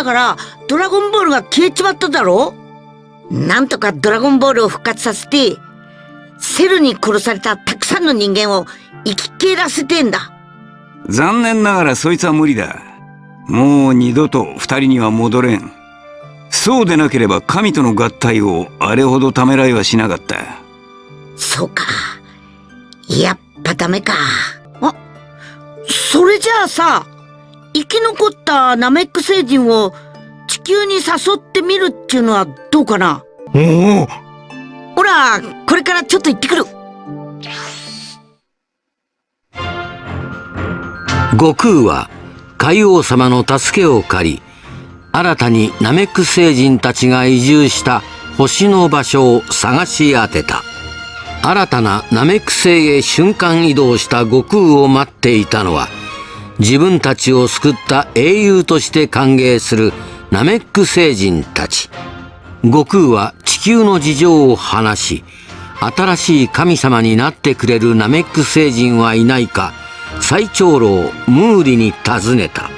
したからドラゴンボールが消えちまっただろ？なんとかドラゴンボールを復活させてセルに殺されたたくさんの人間を生き返らせてんだ残念ながらそいつは無理だ。もう二度と二人には戻れん。そうでなければ神との合体をあれほどためらいはしなかった。そうかやっぱダメかあそれじゃあさ生き残ったナメック星人を地球に誘ってみるっていうのはどうかな?おおほらこれからちょっと行ってくる。悟空は海王様の助けを借り新たにナメック星人たちが移住した星の場所を探し当てた。新たなナメック星へ瞬間移動した悟空を待っていたのは自分たちを救った英雄として歓迎するナメック星人たち。悟空は地球の事情を話し新しい神様になってくれるナメック星人はいないか最長老ムーリに尋ねた。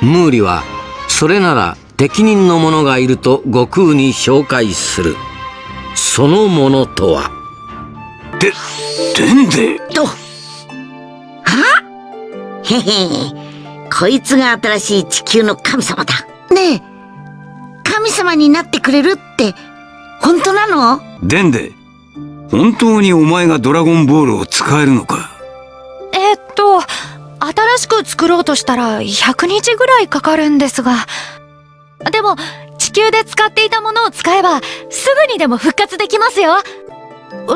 ムーリはそれなら適任の者がいると悟空に紹介する。その者とは？で、でんでとは？へへこいつが新しい地球の神様だ。ねえ。神様になってくれるって本当なの？でんで本当にお前がドラゴンボールを使えるのか？えーっと、新しく作ろうとしたら100日ぐらいかかるんですが。でも、地球で使っていたものを使えば、すぐにでも復活できますよ。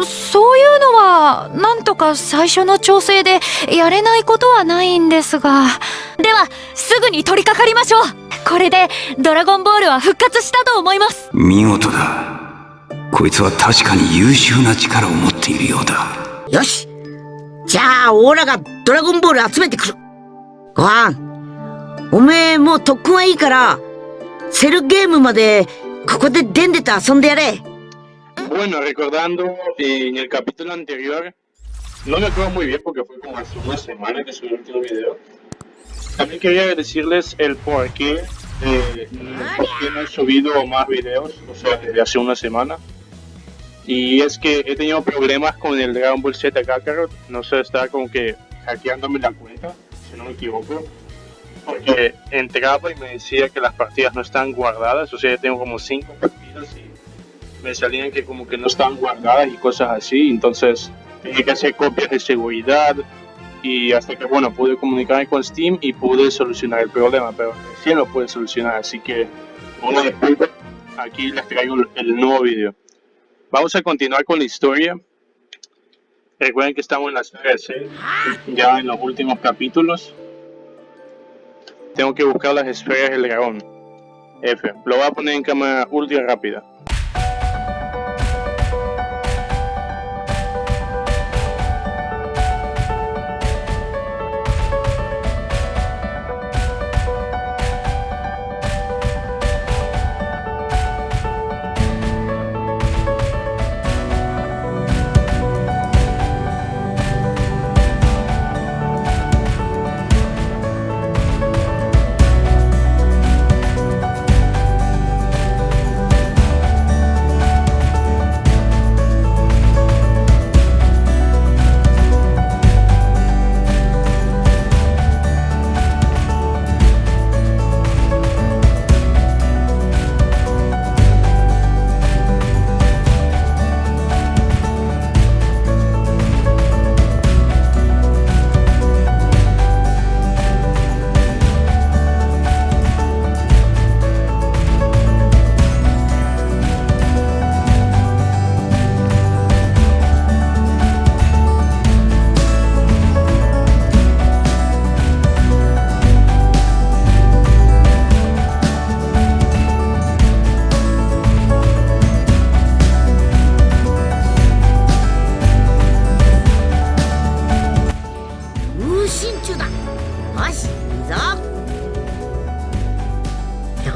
そういうのは、なんとか最初の調整でやれないことはないんですが。では、すぐに取り掛かりましょう。これで、ドラゴンボールは復活したと思います。見事だ。こいつは確かに優秀な力を持っているようだ。よし。じゃあオーラがドラゴンボール集めてくる。ご飯。おめえもう特訓はいいからセルゲームまでここでデンデと遊んでやれ Bueno, recordando en el capítulo anterior, no me acuerdo muy bien porque fue como hace una semana que subí el último video. También quería decirles el por qué, eh, por qué no he subido más videos, o sea, desde hace una semana. Y es que he tenido problemas con el Dragon Ball Z Kakarot, no sé, estaba como que hackeándome la cuenta, si no me equivoco. Porque entraba y me decía que las partidas no están guardadas, o sea, yo tengo como 5 partidas y me salían que como que no estaban guardadas y cosas así, entonces tenía que hacer copias de seguridad y hasta que bueno pude comunicarme con Steam y pude solucionar el problema, pero recién lo pude solucionar, así que una disculpa, aquí les traigo el- nuevo video. Vamos a continuar con la historia. Recuerden que estamos en la serie C, ya en los últimos capítulos. Tengo que buscar las esferas del dragón. F. Lo voy a poner en cámara ultra rápida.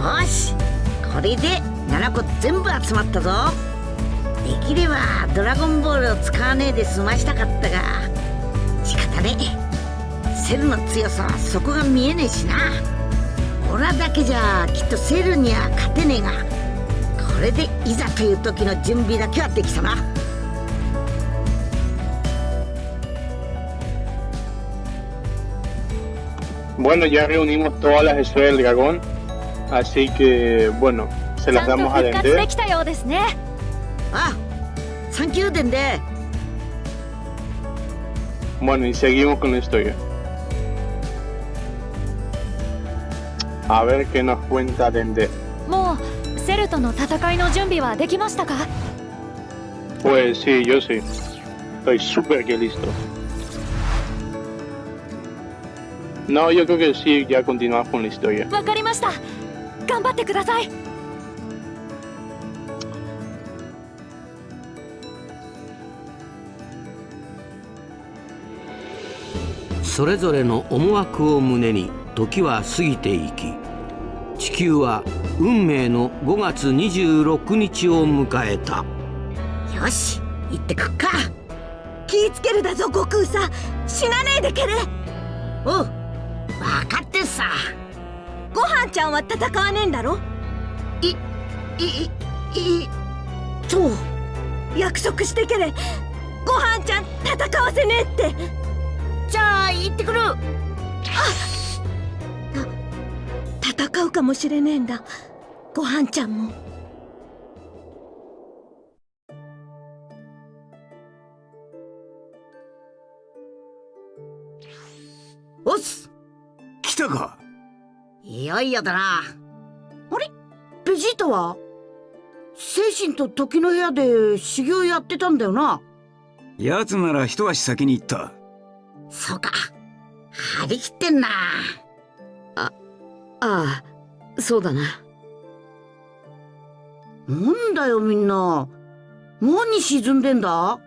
よし。これで7個全部集まったぞ。できればドラゴンボールを使わねえで済ましたかったが仕方ねえ。セルの強さはそこが見えねえしな。オラだけじゃきっとセルには勝てねえがこれでいざという時の準備だけはできたな。Bueno, ya reunimos todas las esferas del dragón. Así que, bueno, se ち las ゃんと damos a 復活で Dende. きたようですねあサンキューデンで Bueno, y seguimos con la historia. A ver qué nos cuenta Dende. もうセルとの戦いの準備はできましたか Pues sí, yo sí. Estoy súper que listo. No, yo creo que sí, ya continuamos con la historia. 頑張ってください。それぞれの思惑を胸に時は過ぎていき地球は運命の5月26日を迎えた。よし行ってくっか。気ぃつけるだぞ悟空さん。死なねえでけれおう分かってんさごはんちゃんは戦わねえんだろ？いいいそう。約束してけれ。ごはんちゃん戦わせねえって。じゃあ行ってくる。戦うかもしれねえんだ。ごはんちゃんも。おっす。来たかいよいよだな。あれ？ベジータは？精神と時の部屋で修行やってたんだよな。奴なら一足先に行った。そうか。張り切ってんな。ああそうだな。なんだよみんな。何沈んでんだ？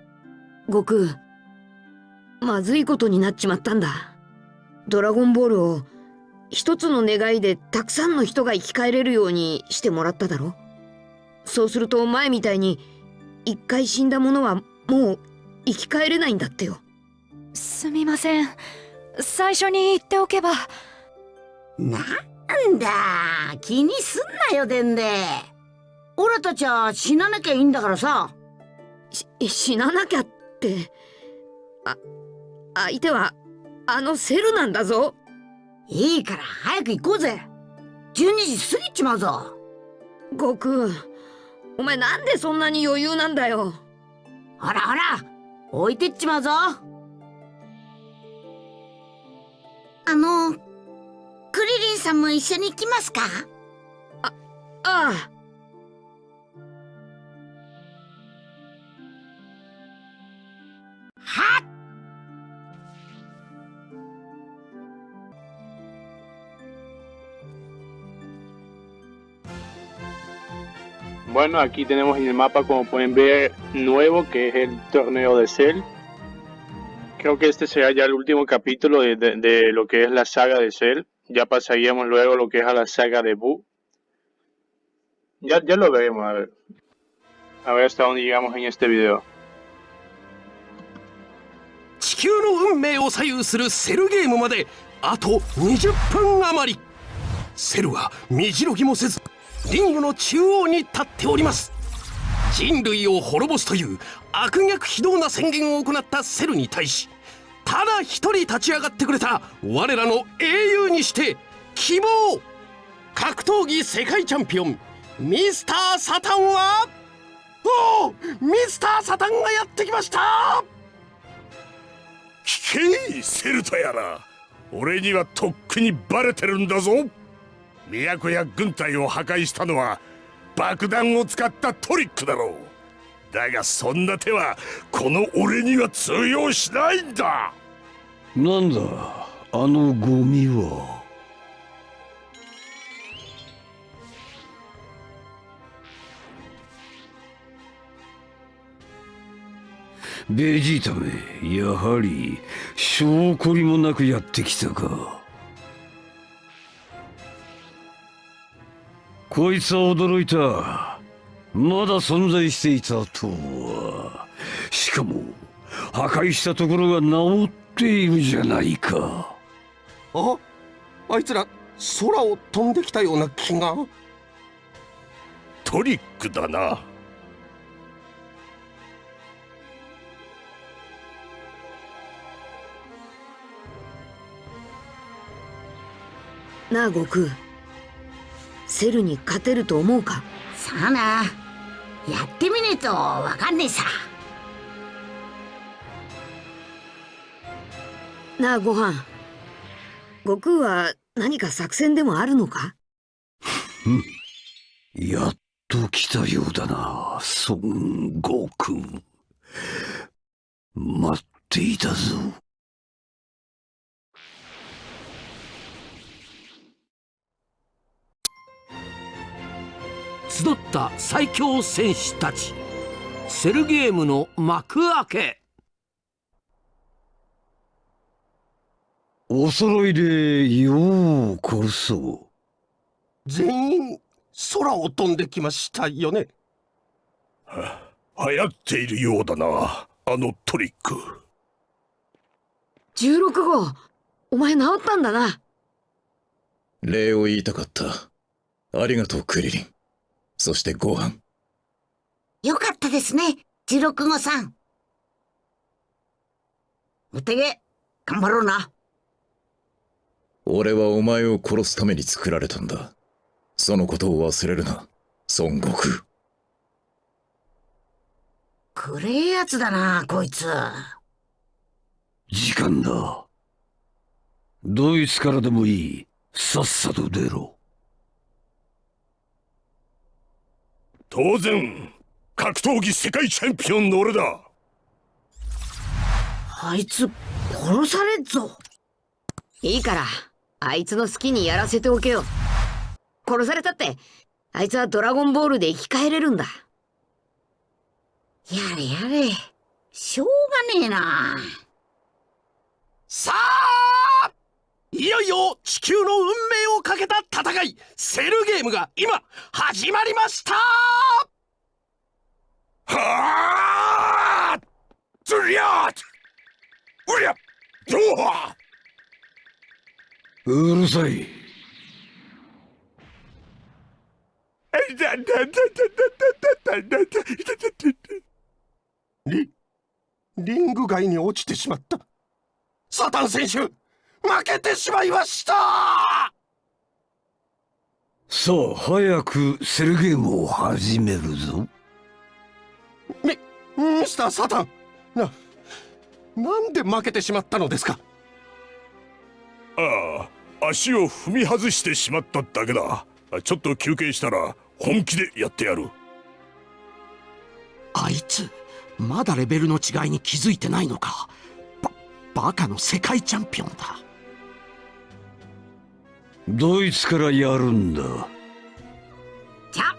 悟空まずいことになっちまったんだ。ドラゴンボールを一つの願いでたくさんの人が生き返れるようにしてもらっただろそうすると前みたいに一回死んだ者はもう生き返れないんだってよ。すみません。最初に言っておけば。なんだ。気にすんなよでんでオラたちは死ななきゃいいんだからさ。し死ななきゃって。あ相手はあのセルなんだぞいいから早く行こうぜ。12時過ぎちまうぞ。悟空お前なんでそんなに余裕なんだよ。ほらほら置いてっちまうぞ。あのクリリンさんも一緒に行きますか？ああは Bueno, aquí tenemos en el mapa, como pueden ver, nuevo, que es el torneo de Cell. Creo que este será ya el último capítulo de, de- de lo que es la saga de Cell. Ya pasaríamos luego lo que es a la saga de Boo. Ya, ya lo veremos, a ver. A ver hasta dónde llegamos en este video. 地球の運命を左右するセルゲームまであと20分余りセルは身じろぎもせず リングの中央に立っております。人類を滅ぼすという悪逆非道な宣言を行ったセルに対しただ一人立ち上がってくれた我らの英雄にして希望。格闘技世界チャンピオンミスター・サタンはおおミスター・サタンがやってきました。聞けセルタやら俺にはとっくにバレてるんだぞ。都や軍隊を破壊したのは爆弾を使ったトリックだろう。だがそんな手はこの俺には通用しないんだ。なんだあのゴミは。ベジータめやはり証拠りもなくやってきたか。こいつは驚いた。まだ存在していたとは。しかも破壊したところが治っているじゃないか。あ？あいつら空を飛んできたような気が。トリックだな。なあ悟空セルに勝てると思うか？さあな。やってみねえとわかんねえさ。なあご飯。悟空は何か作戦でもあるのか？やっと来たようだな孫悟空。待っていたぞ集った最強戦士たち。セルゲームの幕開け。お揃いでようこそ。全員空を飛んできましたよね。流行っているようだなあのトリック。16号お前治ったんだな。礼を言いたかった。ありがとうクリリンそしてご飯。よかったですね16号さん。お手げ頑張ろうな。俺はお前を殺すために作られたんだ。そのことを忘れるな孫悟空。くれえやつだなこいつ。時間だ。ドイツからでもいいさっさと出ろ当然格闘技世界チャンピオンの俺だ。あいつ殺されっぞ。いいからあいつの好きにやらせておけよ。殺されたってあいつはドラゴンボールで生き返れるんだ。やれやれ。しょうがねえな。さあいよいよ地球の運命をかけた戦い。セルゲームが今始まりました。はあずりゃうりゃ!どううるさい。リリング外に落ちてしまったサタン選手負けてしまいました。さあ早くセルゲームを始めるぞ。ミミスターサタン。ななんで負けてしまったのですか？ああ足を踏み外してしまっただけだ。ちょっと休憩したら本気でやってやる。あいつまだレベルの違いに気づいてないのか。ババカの世界チャンピオンだドイツからやるんだ。じゃあ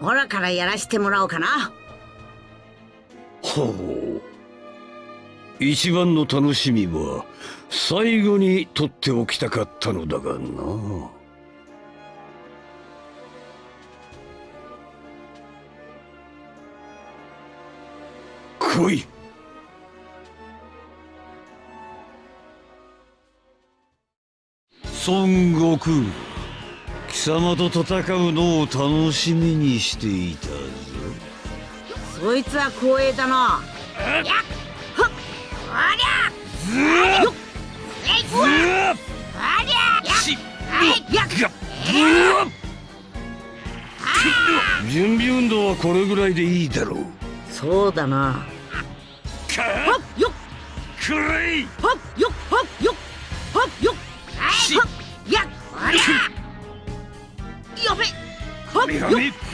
オラからやらしてもらおうかな。ほう。一番の楽しみは最後に取っておきたかったのだがな。来い孫悟空貴様と戦うのを楽しみにしていたぞ。そいつは光栄だな。やっほっありゃ。よっありゃ。やっはいやっ準備運動はこれぐらいでいいだろう。そうだな。っよっ。くらい。ほっよっほっよっ。ほっよっ。はいやっありゃ。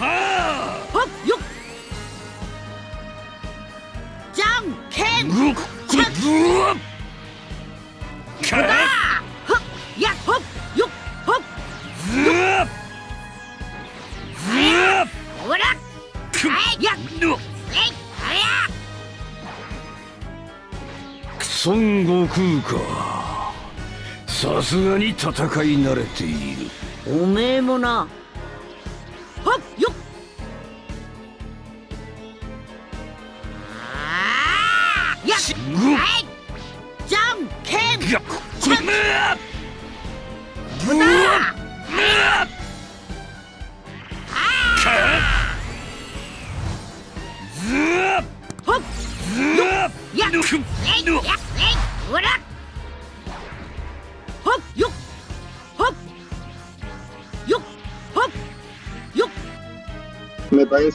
ーほっよ。っじゃんけん。うっじゃん。うわっ。か。ほっ。やっほっよ。っほっずわっずわっ。ほら。はい。やっ。うわえい。ありゃ孫悟空かさすがに戦い慣れている。おめえもな。はっ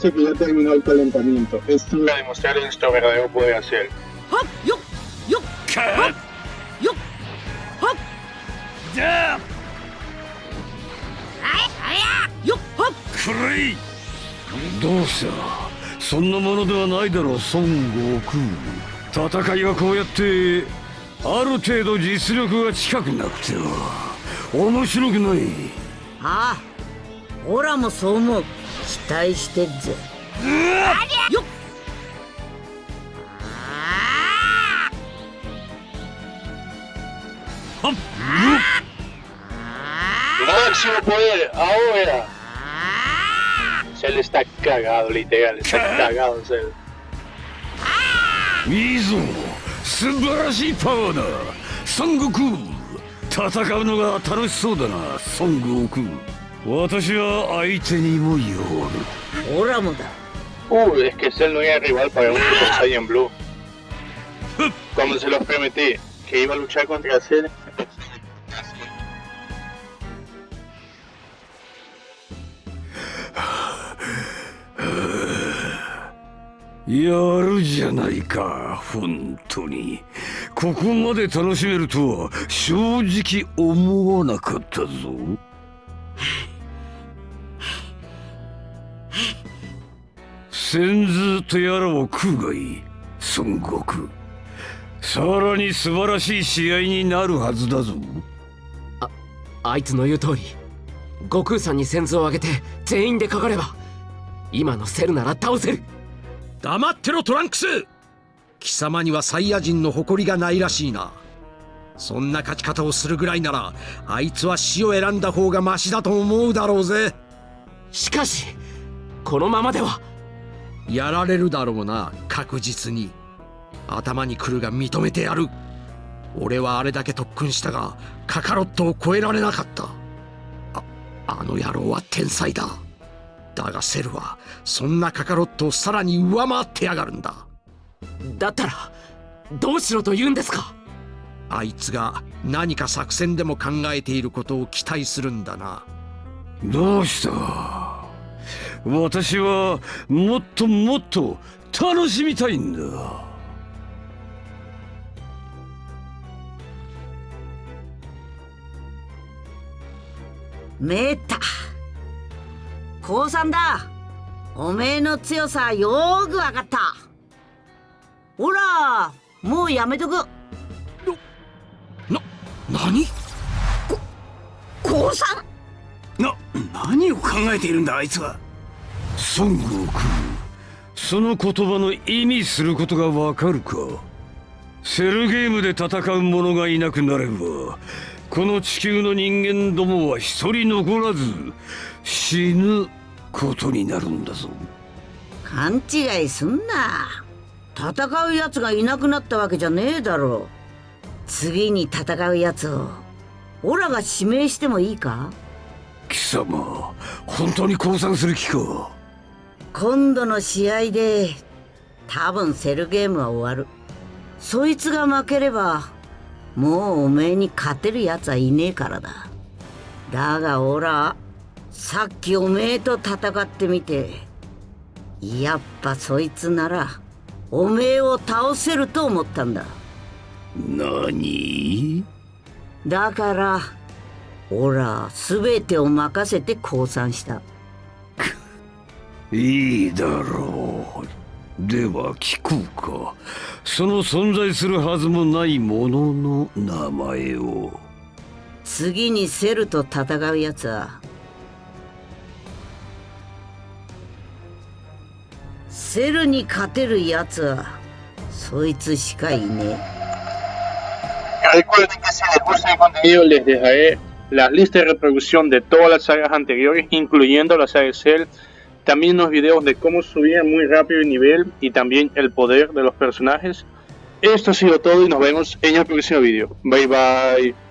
parece que ya terminó el calentamiento. Es hora de demostrar nuestro verdadero poder hacer. どうしたそんなものではないだろう孫悟空。戦いはこうやってある程度実力が近くなくては面白くない。ああオラもそう思う期待してんぜ。うありゃ！よっ。はっマポー。ああセルスタッカー。ガー。ドリテガルスタッカー。ガー。ドセルいいぞ素晴らしいパワー。だ孫悟空戦うのが楽しそうだな孫悟空私は相手にもよるオラもだ Uh, es que Cell no era rival para un Super Saiyan Blue. Como se los prometí, que iba a luchar contra Cell. やるじゃないか本当にここまで楽しめるとは正直思わなかったぞ先図とやらを食うがいい。孫悟空。さらに素晴らしい試合になるはずだぞ。あいつの言う通り。悟空さんに先頭を上げて全員でかかれば今のセルなら倒せる。黙ってろトランクス。貴様にはサイヤ人の誇りがないらしいな。そんな勝ち方をするぐらいならあいつは死を選んだ方がマシだと思うだろうぜ。しかしこのままではやられるだろうな確実に。頭に来るが認めてやる。俺はあれだけ特訓したがカカロットを超えられなかった。ああの野郎は天才だ。だがセルはそんなカカロットをさらに上回ってやがるんだ。だったらどうしろと言うんですか？あいつが何か作戦でも考えていることを期待するんだな。どうした？私はもっともっと楽しみたいんだ。めった降参だ。おめえの強さよーくわかった。ほらもうやめとく。な何？降参な何を考えているんだあいつは孫悟空。その言葉の意味することがわかるか？セルゲームで戦う者がいなくなればこの地球の人間どもは一人残らず死ぬことになるんだぞ。勘違いすんな。戦うやつがいなくなったわけじゃねえだろ。次に戦うやつをオラが指名してもいいか？貴様本当に降参する気か？今度の試合で多分セルゲームは終わる。そいつが負ければもうおめえに勝てるやつはいねえからだ。だがオラさっきおめえと戦ってみてやっぱそいつならおめえを倒せると思ったんだ。何？だからオラ全てを任せて降参したいいだろう。では聞くか。その存在するはずもないものの名前を。次にセルと戦うやつは？セルに勝てるやつは？そいつしかいねえ。También unos videos de cómo subir muy rápido el nivel y también el poder de los personajes. Esto ha sido todo y nos vemos en el próximo video. Bye bye.